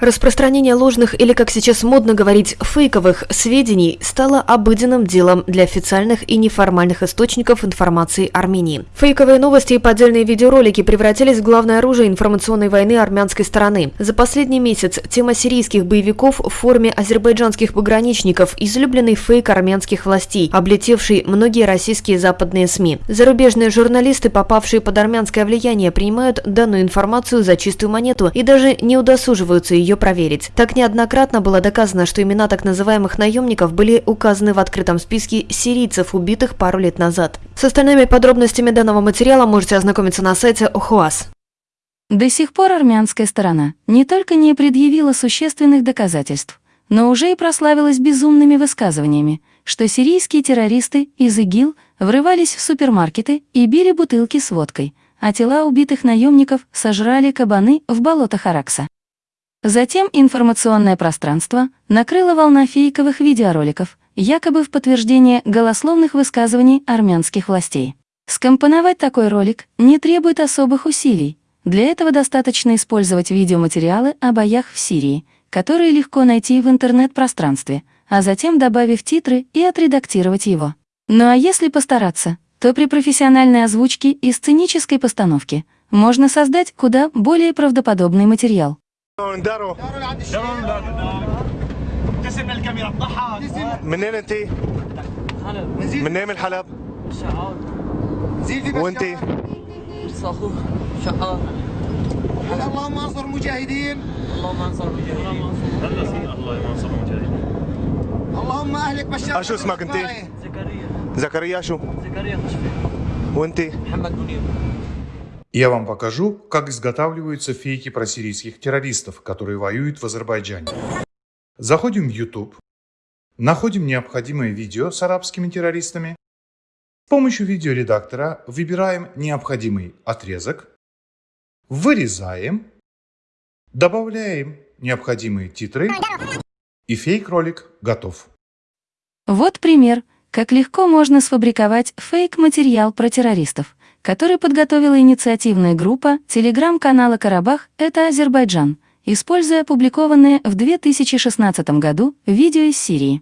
Распространение ложных или, как сейчас модно говорить, фейковых сведений стало обыденным делом для официальных и неформальных источников информации Армении. Фейковые новости и поддельные видеоролики превратились в главное оружие информационной войны армянской стороны. За последний месяц тема сирийских боевиков в форме азербайджанских пограничников – излюбленный фейк армянских властей, облетевший многие российские западные СМИ. Зарубежные журналисты, попавшие под армянское влияние, принимают данную информацию за чистую монету и даже не удосуживаются ее ее проверить. Так неоднократно было доказано, что имена так называемых наемников были указаны в открытом списке сирийцев, убитых пару лет назад. С остальными подробностями данного материала можете ознакомиться на сайте ОХУАС. До сих пор армянская сторона не только не предъявила существенных доказательств, но уже и прославилась безумными высказываниями, что сирийские террористы из ИГИЛ врывались в супермаркеты и били бутылки с водкой, а тела убитых наемников сожрали кабаны в болотах Аракса. Затем информационное пространство накрыло волна фейковых видеороликов, якобы в подтверждение голословных высказываний армянских властей. Скомпоновать такой ролик не требует особых усилий. Для этого достаточно использовать видеоматериалы о боях в Сирии, которые легко найти в интернет-пространстве, а затем добавив титры и отредактировать его. Ну а если постараться, то при профессиональной озвучке и сценической постановке можно создать куда более правдоподобный материал. دارو. ابتسم للكاميرا بضحك منين انت؟ منين من حلب؟ شعار. وانت؟ شعار. اللهم انصر المجاهدين. اللهم انصر المجاهدين. الله ينصر المجاهدين. اللهم اهلك بشار شو اسمك انت؟ زكريا. زكريا شو؟ زكريا خشبي. وانت؟ محمد منير Я вам покажу, как изготавливаются фейки про сирийских террористов, которые воюют в Азербайджане. Заходим в YouTube, находим необходимое видео с арабскими террористами. С помощью видеоредактора выбираем необходимый отрезок, вырезаем, добавляем необходимые титры и фейк-ролик готов. Вот пример, как легко можно сфабриковать фейк-материал про террористов который подготовила инициативная группа телеграм-канала «Карабах» — это Азербайджан, используя опубликованное в 2016 году видео из Сирии.